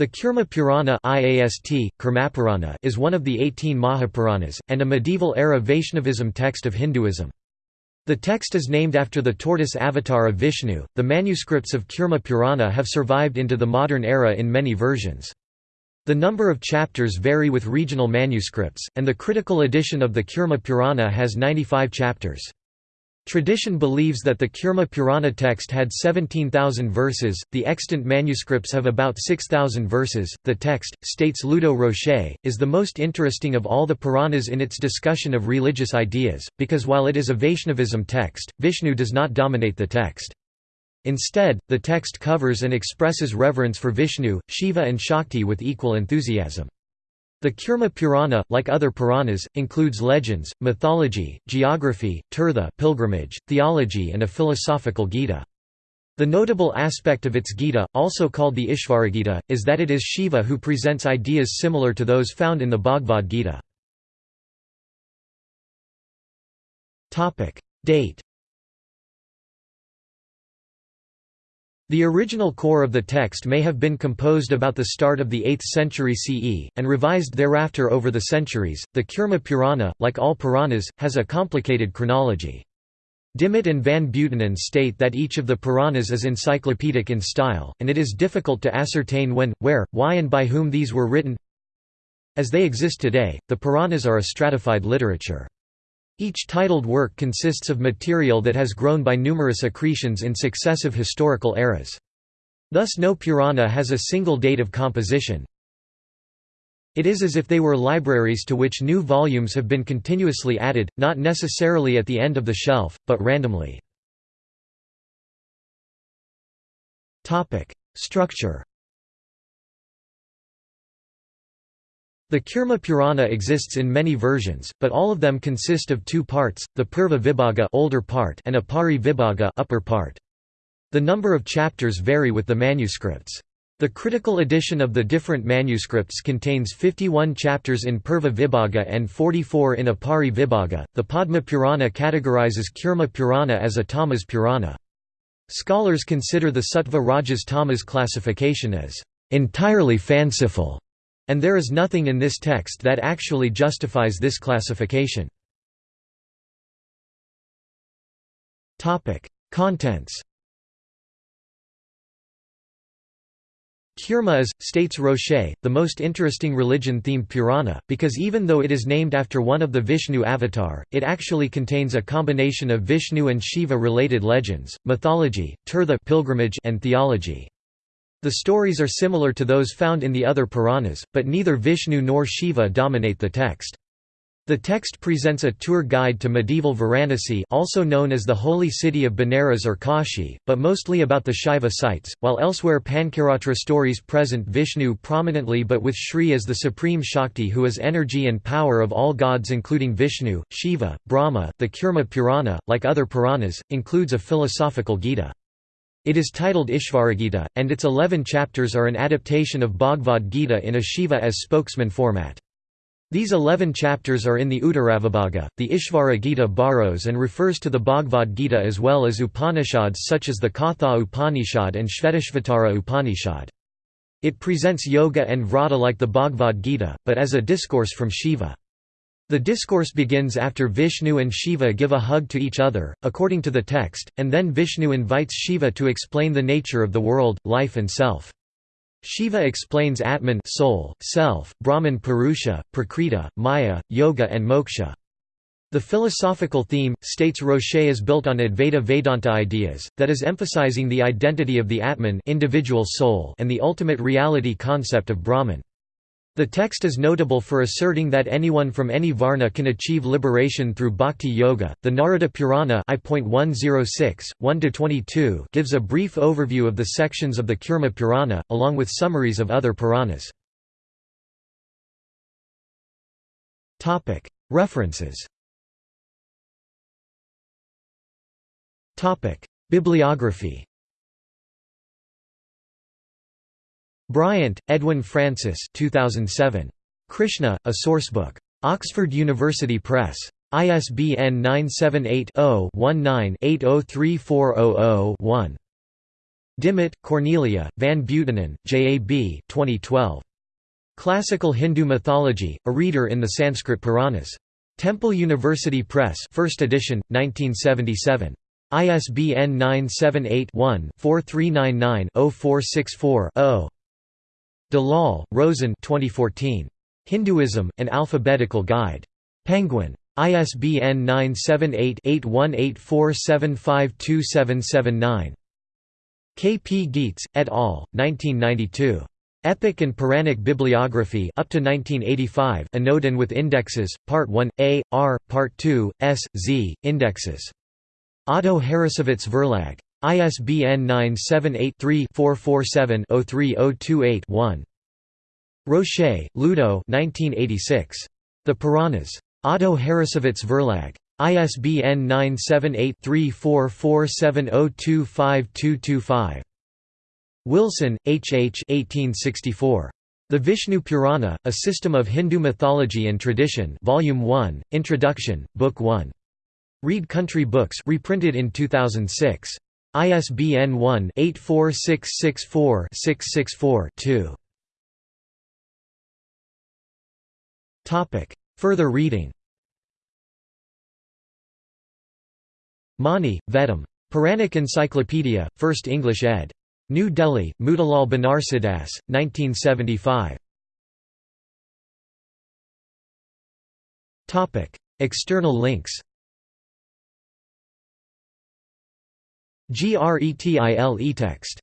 The Kurma Purana IAST, is one of the 18 Mahapuranas, and a medieval-era Vaishnavism text of Hinduism. The text is named after the tortoise avatar of Vishnu. The manuscripts of Kurma Purana have survived into the modern era in many versions. The number of chapters vary with regional manuscripts, and the critical edition of the Kurma Purana has 95 chapters. Tradition believes that the Kurma Purana text had 17,000 verses, the extant manuscripts have about 6,000 verses. The text, states Ludo Rocher, is the most interesting of all the Puranas in its discussion of religious ideas, because while it is a Vaishnavism text, Vishnu does not dominate the text. Instead, the text covers and expresses reverence for Vishnu, Shiva and Shakti with equal enthusiasm. The Kurma Purana, like other Puranas, includes legends, mythology, geography, tirtha pilgrimage, theology and a philosophical Gita. The notable aspect of its Gita, also called the Ishvaragita, is that it is Shiva who presents ideas similar to those found in the Bhagavad Gita. Date The original core of the text may have been composed about the start of the 8th century CE, and revised thereafter over the centuries. The Kurma Purana, like all Puranas, has a complicated chronology. Dimmitt and Van Buitenen state that each of the Puranas is encyclopedic in style, and it is difficult to ascertain when, where, why and by whom these were written. As they exist today, the Puranas are a stratified literature. Each titled work consists of material that has grown by numerous accretions in successive historical eras. Thus no Purana has a single date of composition. It is as if they were libraries to which new volumes have been continuously added, not necessarily at the end of the shelf, but randomly. Structure The Kurma Purana exists in many versions, but all of them consist of two parts, the Purva Vibhaga older part and Upari Vibhaga upper part. The number of chapters vary with the manuscripts. The critical edition of the different manuscripts contains 51 chapters in Purva Vibhaga and 44 in Upari Vibhaga. The Padma Purana categorizes Kurma Purana as a Tamas Purana. Scholars consider the Sattva Rajas Tamas classification as entirely fanciful and there is nothing in this text that actually justifies this classification. Contents Kurma is, states Rocher, the most interesting religion-themed Purana, because even though it is named after one of the Vishnu avatar, it actually contains a combination of Vishnu and Shiva-related legends, mythology, tirtha pilgrimage and theology. The stories are similar to those found in the other Puranas, but neither Vishnu nor Shiva dominate the text. The text presents a tour guide to medieval Varanasi also known as the holy city of Benares or Kashi, but mostly about the Shiva sites, while elsewhere Pancaratra stories present Vishnu prominently but with Shri as the supreme Shakti who is energy and power of all gods including Vishnu, Shiva, Brahma. The Kurma Purana, like other Puranas, includes a philosophical Gita. It is titled Ishvaragita, and its eleven chapters are an adaptation of Bhagavad Gita in a Shiva as spokesman format. These eleven chapters are in the Uttaravibhaga. The Ishvara Gita borrows and refers to the Bhagavad Gita as well as Upanishads such as the Katha Upanishad and Shvetashvatara Upanishad. It presents yoga and vrata like the Bhagavad Gita, but as a discourse from Shiva. The discourse begins after Vishnu and Shiva give a hug to each other, according to the text, and then Vishnu invites Shiva to explain the nature of the world, life and self. Shiva explains Atman soul, self, Brahman Purusha, Prakriti, Maya, Yoga and Moksha. The philosophical theme, states Rocher is built on Advaita Vedanta ideas, that is emphasizing the identity of the Atman individual soul and the ultimate reality concept of Brahman. The text is notable for asserting that anyone from any varna can achieve liberation through bhakti yoga. The Narada Purana I.106, gives a brief overview of the sections of the Kurma Purana, along with summaries of other Puranas. References Bibliography Bryant, Edwin Francis 2007. Krishna, A Sourcebook. Oxford University Press. ISBN 978 0 19 803400 1. Dimmitt, Cornelia, Van Buitenen, J. A. B. 2012. Classical Hindu Mythology, a reader in the Sanskrit Puranas. Temple University Press 1st edition, 1977. ISBN 978-1-4399-0464-0. Dalal, Roshen 2014. Hinduism, An Alphabetical Guide. Penguin. ISBN 978-8184752779. K. P. Gietz, et al., 1992. Epic and Puranic Bibliography up to 1985 Anodin with indexes, Part 1, A, R, Part 2, S, Z, indexes. Otto Harrassowitz Verlag. ISBN 978-3-447-03028-1. Rocher, Ludo 1986. The Puranas. Otto Harrassowitz Verlag. ISBN 978-3447025225. Wilson, H. H. 1864. The Vishnu Purana, A System of Hindu Mythology and Tradition Volume 1, Introduction, Book 1. Read Country Books reprinted in 2006. ISBN 1-84664-664-2. Topic: Further reading Mani, Vedam. Puranic Encyclopedia, 1st English ed. New Delhi, Motilal Banarsidass, 1975. External links GRETIL eText